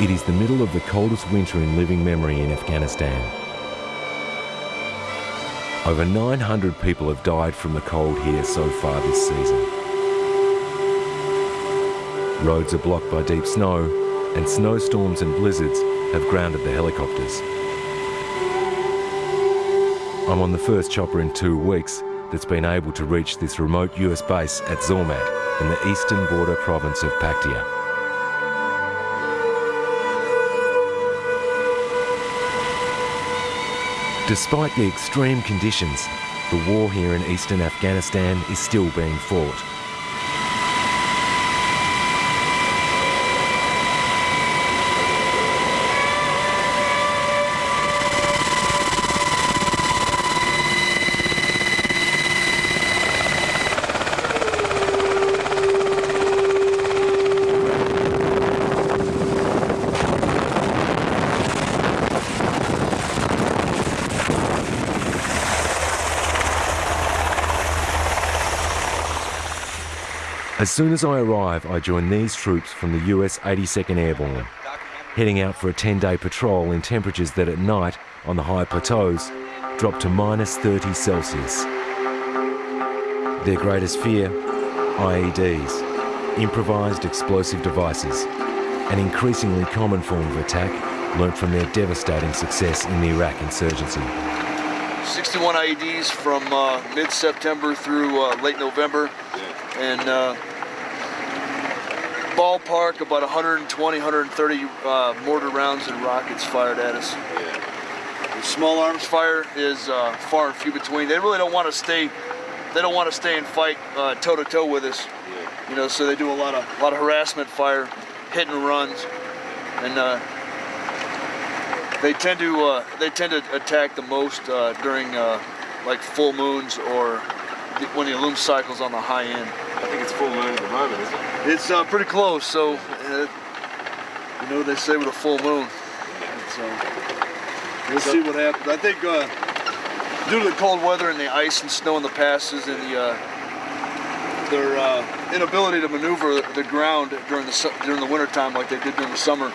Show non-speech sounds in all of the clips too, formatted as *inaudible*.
It is the middle of the coldest winter in living memory in Afghanistan. Over 900 people have died from the cold here so far this season. Roads are blocked by deep snow, and snowstorms and blizzards have grounded the helicopters. I'm on the first chopper in two weeks that's been able to reach this remote US base at Zormat in the eastern border province of Paktia. Despite the extreme conditions, the war here in eastern Afghanistan is still being fought. As soon as I arrive, I join these troops from the US 82nd Airborne, heading out for a 10-day patrol in temperatures that at night, on the high plateaus, drop to minus 30 Celsius. Their greatest fear? IEDs, improvised explosive devices, an increasingly common form of attack learnt from their devastating success in the Iraq insurgency. 61 IEDs from uh, mid-September through uh, late November. And uh, ballpark about 120, 130 uh, mortar rounds and rockets fired at us. The small arms fire is uh, far and few between. They really don't want to stay. They don't want to stay and fight toe to toe with us. Yeah. You know, so they do a lot of a lot of harassment fire, hit and runs, and uh, they tend to uh, they tend to attack the most uh, during uh, like full moons or the, when the loom cycle's on the high end. I think it's full moon at the moment, isn't it? It's uh, pretty close, so uh, you know they say with a full moon. So we'll see what happens. I think uh, due to the cold weather and the ice and snow in the passes and the their inability to maneuver the ground during the during the winter time like they did during the summer,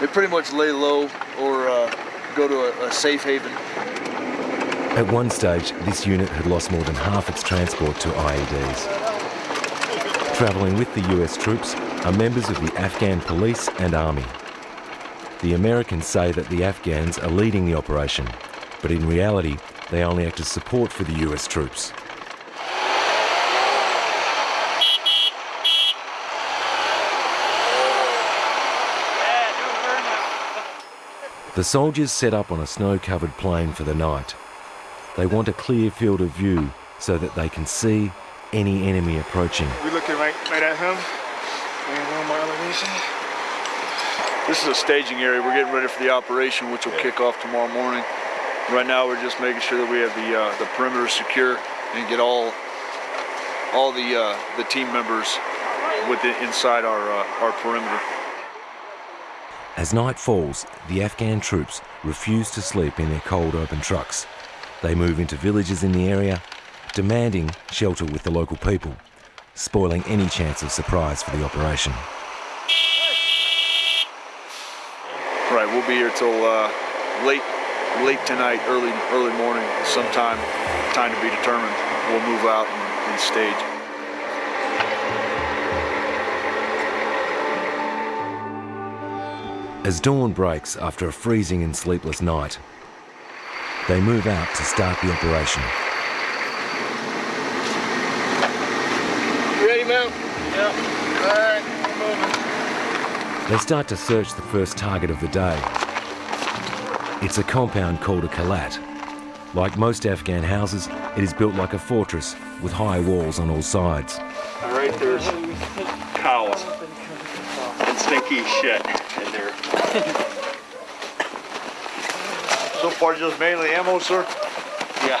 they pretty much lay low or uh, go to a, a, safe haven. At one stage, this unit had lost more than half its transport to IEDs. Travelling with the US troops are members of the Afghan police and army. The Americans say that the Afghans are leading the operation, but in reality, they only act as support for the US troops. The soldiers set up on a snow-covered plain for the night. They want a clear field of view so that they can see any enemy approaching. We're looking right, right at him. This is a staging area. We're getting ready for the operation, which will yeah. kick off tomorrow morning. Right now, we're just making sure that we have the uh, the perimeter secure and get all all the uh, the team members within inside our uh, our perimeter. As night falls, the Afghan troops refuse to sleep in their cold open trucks. They move into villages in the area, demanding shelter with the local people, spoiling any chance of surprise for the operation. Right, we'll be here till uh, late, late tonight, early, early morning, sometime, time to be determined. We'll move out and, and stage. As dawn breaks after a freezing and sleepless night, they move out to start the operation. You ready, man? Yeah. All right, moving. They start to search the first target of the day. It's a compound called a kalat. Like most Afghan houses, it is built like a fortress with high walls on all sides. Right there's cows and stinky shit in there. so far, just mainly ammo, sir? Yeah.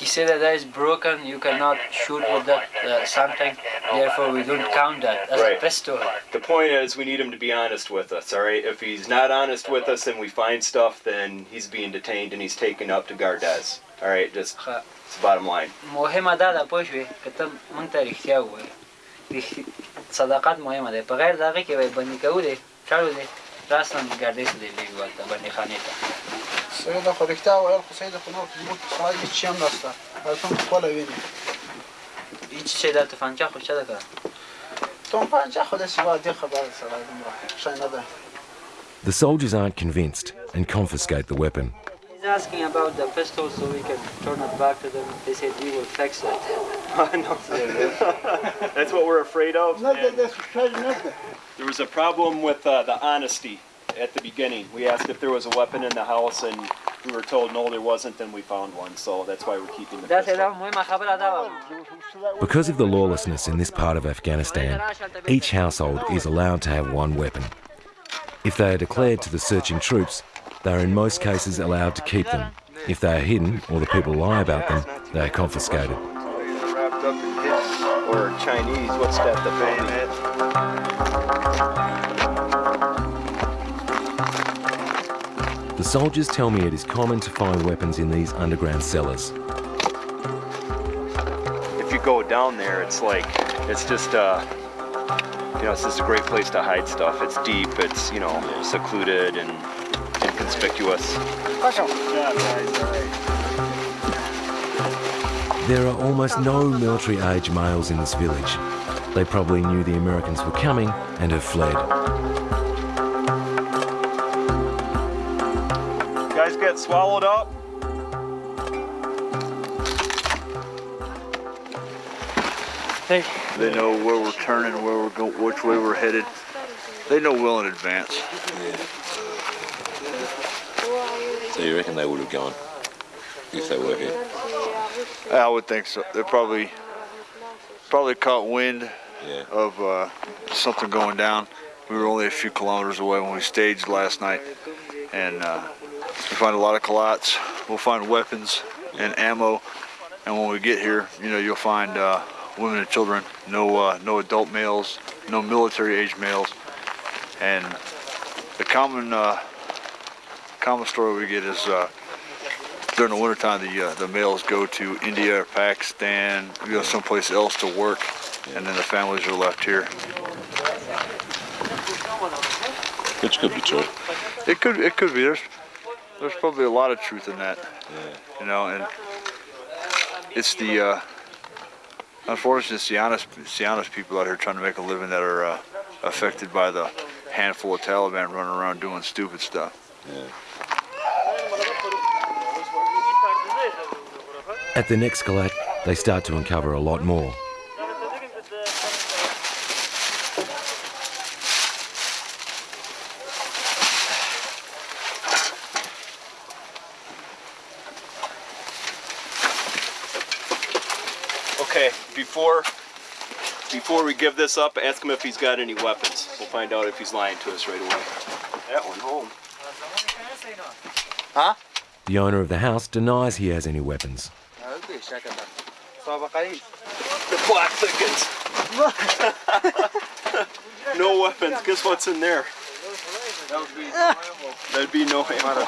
He said that that is broken, you cannot shoot with that uh, something, therefore we don't count that as Right. a pistol. The point is, we need him to be honest with us. All right. If he's not honest with us and we find stuff, then he's being detained and he's taken up to Gardez. All right. Just ښه. it's the bottom line. مهمه دا ده پوه شوې که ته مونږ ته رښتیا ووایې رښت- صداقت مهمه ده په غیر د هغې کې وایي بندي کوو دی چاړو دی راستم ګردې ته دی لېږو هلته بندي خانې ته سید خو رښتیا ویل خو سید خو نور زموږ سړی هیڅ شی هم نشته هلته هم خپله ویني هیڅ شی دا تفنجه خو چا ده کړه تم پنجه خو داسې عادي خبره ده سړی دومره شی نه ده The soldiers aren't convinced and confiscate the weapon. He's asking about the pistol so we can turn it back to them. They said we will fix it. *laughs* That's what we're afraid of. نه ده and داسې شی نه ده There was a problem with uh, the honesty at the beginning. We asked if there was a weapon in the house, and we were told no, there wasn't, and we found one. So that's why we're keeping the pistol. Because of the lawlessness in this part of Afghanistan, each household is allowed to have one weapon. If they are declared to the searching troops, they are in most cases allowed to keep them. If they are hidden or the people lie about them, they are confiscated. Chinese, what's that, the? The soldiers tell me it is common to find weapons in these underground cellars. If you go down there, it's like it's just uh, you know, it's just a great place to hide stuff. It's deep. It's you know, secluded and inconspicuous. There are almost no military age males in this village. They probably knew the Americans were coming and have fled. Guys get swallowed up. They know where we're turning, where we're going, which way we're headed. They know well in advance. So you reckon they would have gone if they were here? I would think so. They probably probably caught wind Yeah. of uh, something going down. We were only a few kilometers away when we staged last night, and uh, we find a lot of kalats. We'll find weapons and ammo, and when we get here, you know, you'll find uh, women and children. No, uh, no adult males, no military-age males, and the common uh, common story we get is. Uh, during the wintertime, the uh, the males go to India or Pakistan, you know, someplace else to work, and then the families are left here. Which could be true. It could it could be there's there's probably a lot of truth in that, you know, and it's the uh, unfortunately it's the honest it's the honest people out here trying to make a living that are uh, affected by the handful of Taliban running around doing stupid stuff. At the next kalat, they start to uncover a lot more. Okay, before before we give this up, ask him if he's got any weapons. We'll find out if he's lying to us right away. That one home. The owner of the house denies he has any weapons. The plot thickens. *laughs* no weapons. Guess what's in there? That'd be no ammo.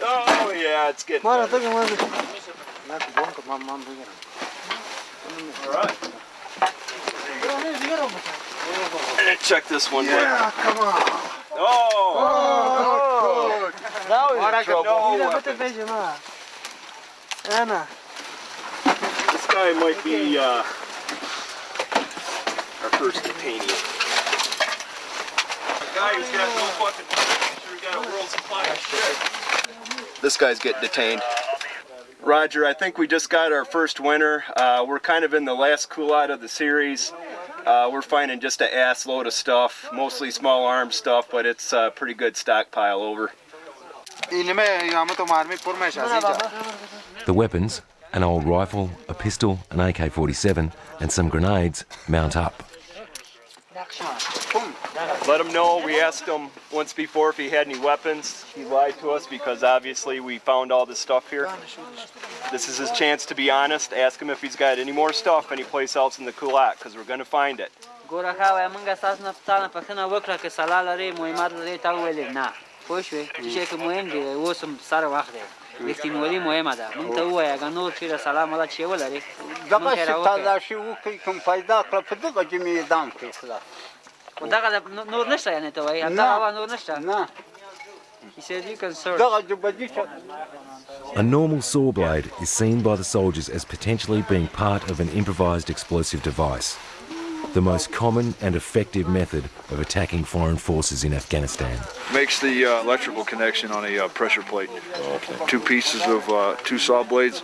Oh yeah, it's getting better. Alright. And then check this one. Yeah, come on. Oh! good. Now he's in trouble. No weapons. This guy might be uh, our first detainee. A guy who's got no fucking. Sure got a world supply of shit. This guy's getting detained. Roger, I think we just got our first winner. Uh, we're kind of in the last kalat of the series. Uh, we're finding just an ass load of stuff, mostly small arms stuff, but it's a pretty good stockpile over. The weapons an old rifle, a pistol, an AK 47, and some grenades mount up let him know. We asked him once before if he had any weapons. He lied to us because obviously we found all this stuff here. This is his chance to be honest. Ask him if he's got any more stuff anyplace else in the kalat because we're going to find it. خو دغه د- نو- نور نشته یعنې ته وایي نه. دغه هوا نور نشته نه He said you can search. دغه جبدي چې A normal saw blade is seen by the soldiers as potentially being part of an improvised explosive device, the most common and effective method of attacking foreign forces in Afghanistan. Makes the uh, electrical connection on a uh, pressure plate. Two pieces of uh, two saw blades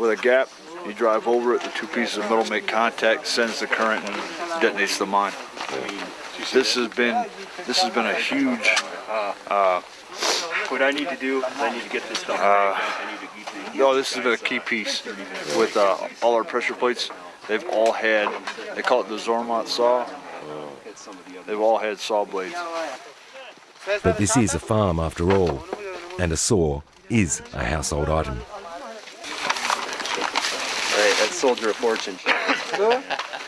with a gap. You drive over it, the two pieces of metal make contact, sends the current, and detonates the mine. This has been this has been a huge What I need to do is I need to get this stuff Uh, back. I need to keep the No, this has been a key piece with uh, all our pressure plates. They've all had, they call it the Zormat saw. They've all had saw blades. But this is a farm after all, and a saw is a household item. Right, that's soldier of fortune.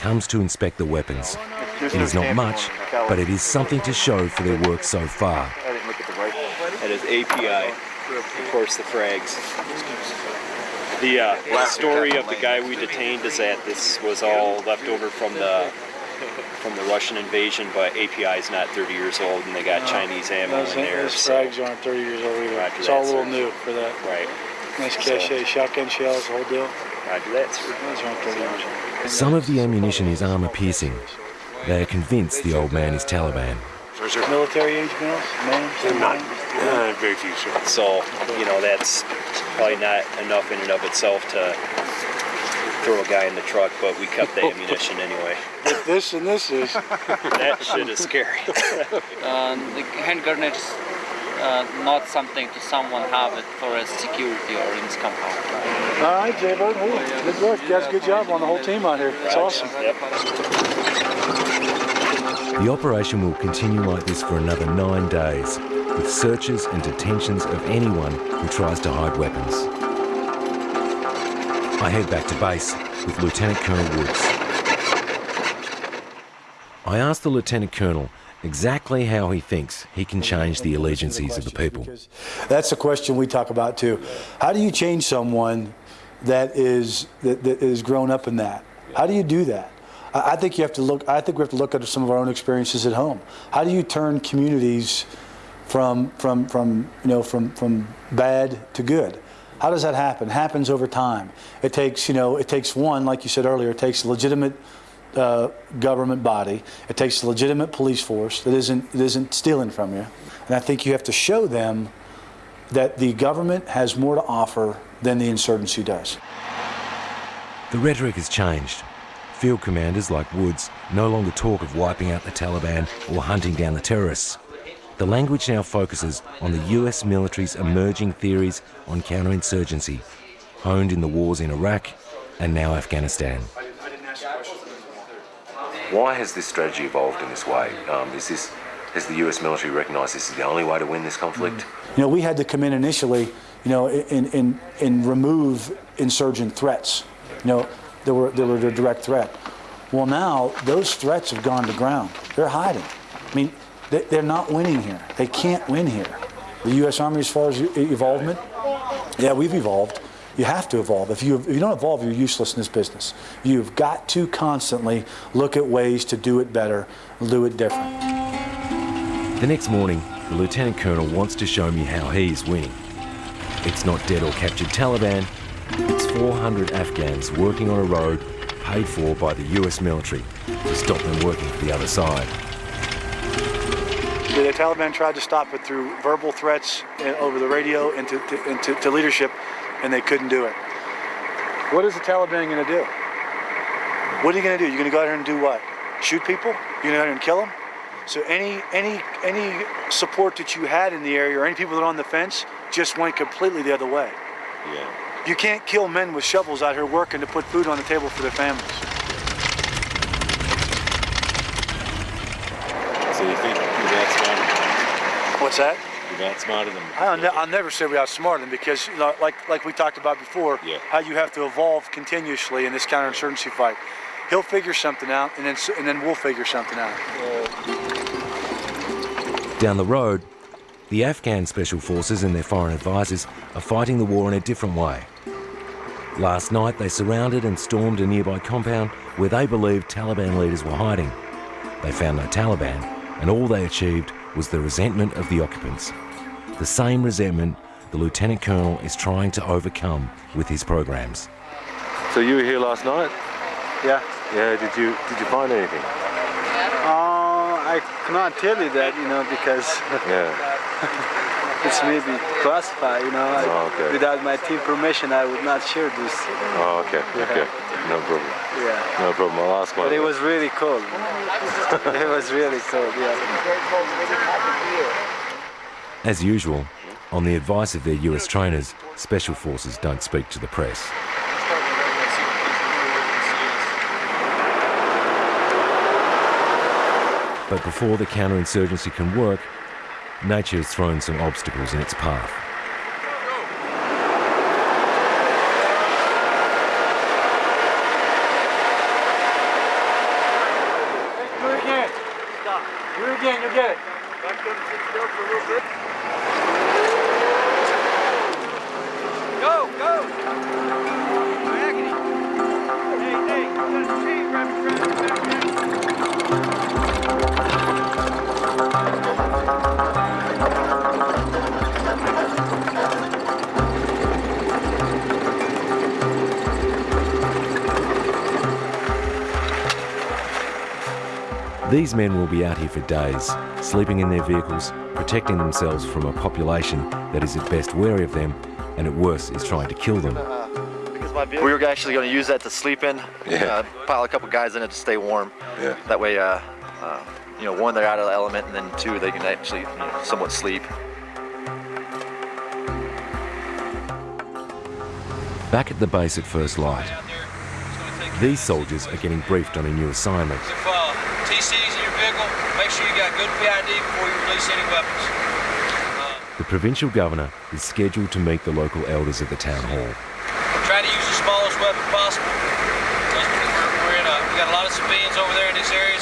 comes to inspect the weapons. It is not much, but it is something to show for their work so far. I didn't look at the rifle. That is API, of course, the frags. The uh, story of the guy we detained is that this was all left over from the from the Russian invasion, but API is not 30 years old, and they got Chinese ammo Those, in there. those so- frags aren't 30 years old either. Roger it's that, all a little sir. new for that. right. Nice So- shotgun shells, whole deal. Roger that, sir. Those aren't 30 years old. Some of the ammunition is armour piercing. They are convinced the old man is Taliban. Military age males? Men? Not. very few, sir. So, you know, that's probably not enough in and of itself to throw a guy in the truck, but we kept the ammunition anyway. But this and this is. That shit is scary. Uh, *laughs* the hand grenades uh, not something to someone have it for a security or in his compound. All right, Jay Bird. Hey, good work. You guys, good job on the whole team out here. It's awesome. The operation will continue like this for another nine days, with searches and detentions of anyone who tries to hide weapons. I head back to base with Lieutenant Colonel Woods. I asked the Lieutenant Colonel exactly how he thinks he can change the allegiances of the people. That's a question we talk about too. How do you change someone that is that, that is grown up in that? How do you do that? I, I think you have to look. I think we have to look at some of our own experiences at home. How do you turn communities from from from you know from from bad to good? How does that happen? Happens over time. It takes you know it takes one like you said earlier. It takes legitimate uh, government body. It takes a legitimate police force that isn't that isn't stealing from you. And I think you have to show them that the government has more to offer than the insurgency does. The rhetoric has changed. Field commanders like Woods no longer talk of wiping out the Taliban or hunting down the terrorists. The language now focuses on the US military's emerging theories on counterinsurgency, honed in the wars in Iraq and now Afghanistan. Why has this strategy evolved in this way? Um, is this has the U.S. military recognised this is the only way to win this conflict? You know, we had to come in initially, you know, and, and, and remove insurgent threats. You know, there were, there were a direct threat. Well, now those threats have gone to ground. They're hiding. I mean, they, they're not winning here. They can't win here. The U.S. Army, as far as evolvement, yeah, we've evolved. You have to evolve. If you, if you don't evolve, you're useless in this business. You've got to constantly look at ways to do it better, do it different. The next morning, the Lieutenant Colonel wants to show me how he's winning. It's not dead or captured Taliban, It's 400 Afghans working on a road paid for by the US military to stop them working for the other side. The Taliban tried to stop it through verbal threats uh, over the radio and to, to, and to, to leadership, and they couldn't do it. What is the Taliban going to do? What are you going to do? You're going to go out here and do what? Shoot people? You're going to go out here and kill them? So any any any support that you had in the area or any people that are on the fence just went completely the other way. Yeah. You can't kill men with shovels out here working to put food on the table for their families. So you think you've What's that? You've outsmarted them? I'll, ne- I'll never say we outsmarted them because, you know, like like we talked about before, Yeah. how you have to evolve continuously in this counterinsurgency fight. He'll figure something out, and then and then we'll figure something out. Down the road, the Afghan special forces and their foreign advisors are fighting the war in a different way. Last night, they surrounded and stormed a nearby compound where they believed Taliban leaders were hiding. They found no Taliban, and all they achieved was the resentment of the occupants. The same resentment the Lieutenant Colonel is trying to overcome with his programs. So you were here last night? Yeah. Yeah, did you did you find anything? Uh, I cannot tell you that, you know, because *laughs* Yeah. *laughs* it's maybe classified, you know. Oh, okay. Without my team permission, I would not share this. Oh, okay, okay. No problem. Yeah. No problem. I'll ask my But it was really cold. *laughs* it was really cold, yeah. As usual, on the advice of their US trainers, special forces don't speak to the press. But before the counterinsurgency can work, nature has thrown some obstacles in its path. These men will be out here for days, sleeping in their vehicles, protecting themselves from a population that is at best wary of them and at worst is trying to kill them. We were actually going to use that to sleep in. Yeah. Uh, pile a couple guys in it to stay warm. Yeah. That way, uh, uh, you know, one, they're out of the element, and then two, they can actually you know, somewhat sleep. Back at the base at First Light, these soldiers are getting briefed on a new assignment. If uh, TC's in your vehicle, make sure you got good PID before you release any weapons. The provincial governor is scheduled to meet the local elders at the town hall. Try to use the smallest weapon possible. We're, we're in a, we got a lot of civilians over there in these areas.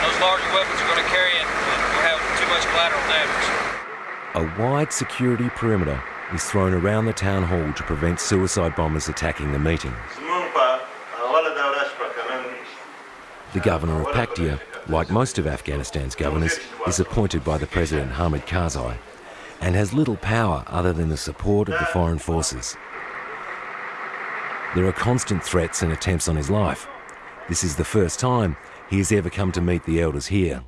Those larger weapons are going to carry it. We'll have too much collateral damage. A wide security perimeter is thrown around the town hall to prevent suicide bombers attacking the meeting. The governor of Paktia, like most of Afghanistan's governors, is appointed by the President Hamid Karzai and has little power other than the support of the foreign forces. There are constant threats and attempts on his life. This is the first time he has ever come to meet the elders here.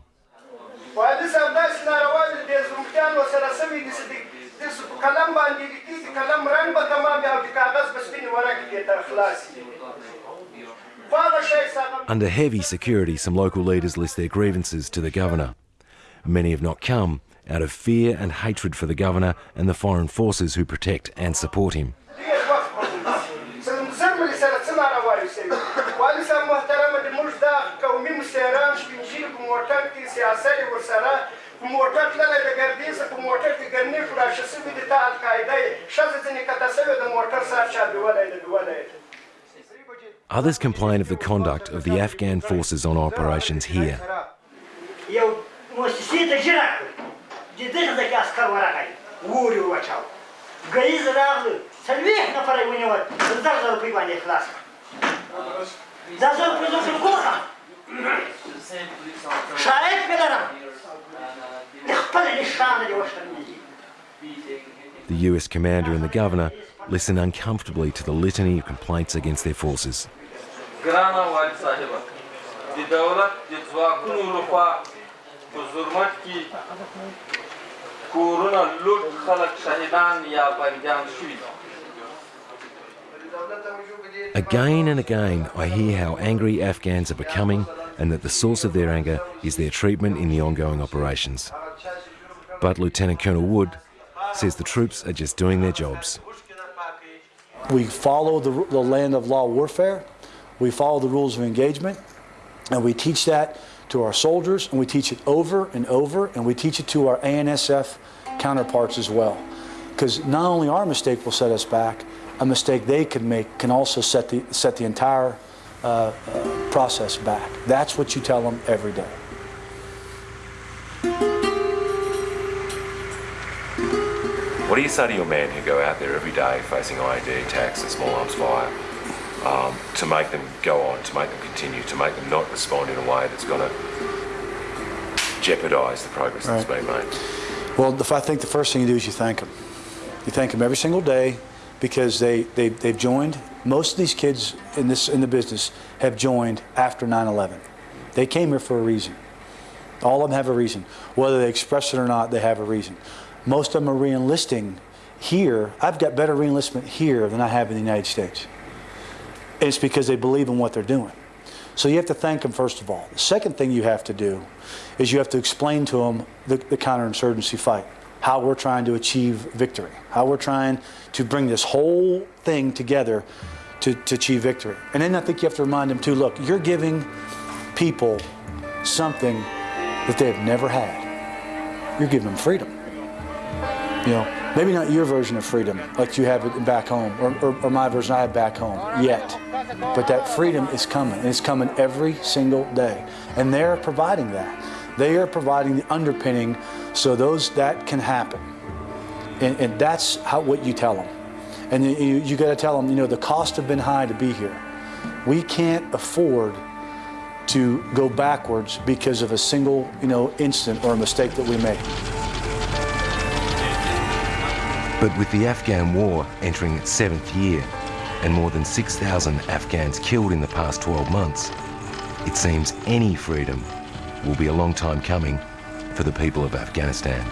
Under heavy security, some local leaders list their grievances to the governor. Many have not come out of fear and hatred for the governor and the foreign forces who protect and support him. *laughs* Others complain of the conduct of the Afghan forces on operations here. The US commander and the governor listen uncomfortably to the litany of complaints against their forces. Again and again, I hear how angry Afghans are becoming and that the source of their anger is their treatment in the ongoing operations. But Lieutenant Colonel Wood says the troops are just doing their jobs. We follow the, the land of law warfare, we follow the rules of engagement, and we teach that to our soldiers, and we teach it over and over, and we teach it to our ANSF counterparts as well. Because not only our mistake will set us back, a mistake they can make can also set the, set the entire uh, uh, process back. That's what you tell them every day. What do you say to your men who go out there every day facing IED attacks and small arms fire um, to make them go on, to make them continue, to make them not respond in a way that's going to jeopardise the progress that's been made? Well, if I think the first thing you do is you thank them. You thank them every single day because they, they, they've joined. Most of these kids in, this, in the business have joined after 9-11. They came here for a reason. All of them have a reason. Whether they express it or not, they have a reason. Most of them are re-enlisting here. I've got better re-enlistment here than I have in the United States. And it's because they believe in what they're doing. So you have to thank them first of all. The second thing you have to do is you have to explain to them the, the counterinsurgency fight, how we're trying to achieve victory, how we're trying to bring this whole thing together to, to achieve victory. And then I think you have to remind them too, look, you're giving people something that they've never had. You're giving them freedom. You know, maybe not your version of freedom like you have it back home, or, or, or my version I have back home yet. But that freedom is coming, and it's coming every single day. And they're providing that. They are providing the underpinning so those that can happen. And, and that's how what you tell them. And you, you, got to tell them, you know, the cost have been high to be here. We can't afford to go backwards because of a single, you know, incident or a mistake that we make. But with the Afghan war entering its seventh year and more than 6,000 Afghans killed in the past 12 months, it seems any freedom will be a long time coming for the people of Afghanistan.